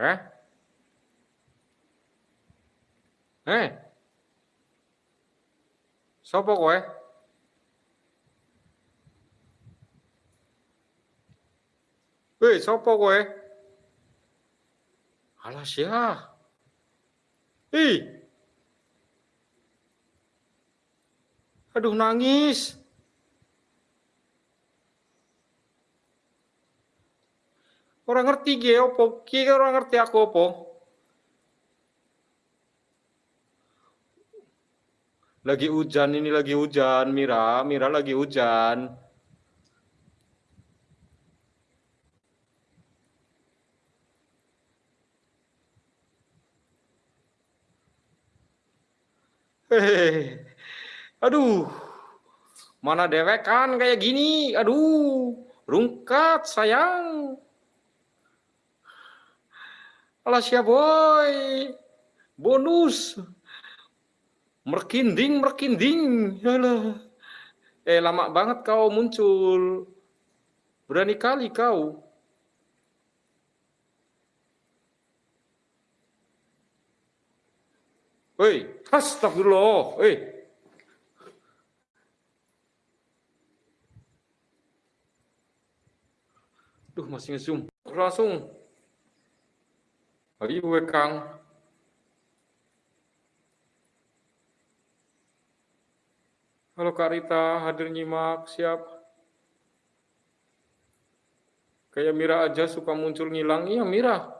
Eh? Eh? Sopo kowe? Weh, sopo kowe? Alah sia. Ih. Aduh nangis. Orang ngerti ge opo? Ki orang ngerti aku opo? Lagi hujan ini lagi hujan, Mira, Mira lagi hujan. Hehehe. Aduh. Mana dewek kan kayak gini? Aduh. Rungkat sayang. Alah siap boy. Bonus. Merkinding, merkinding. Alah. Eh lama banget kau muncul. Berani kali kau. Hei, astagfirullah. Hei. Duh, masih nge-zoom. Langsung. Ayo, Kang. Halo Kak Rita, hadir nyimak, siap. Kayak Mira aja suka muncul ngilang. Iya, Mira.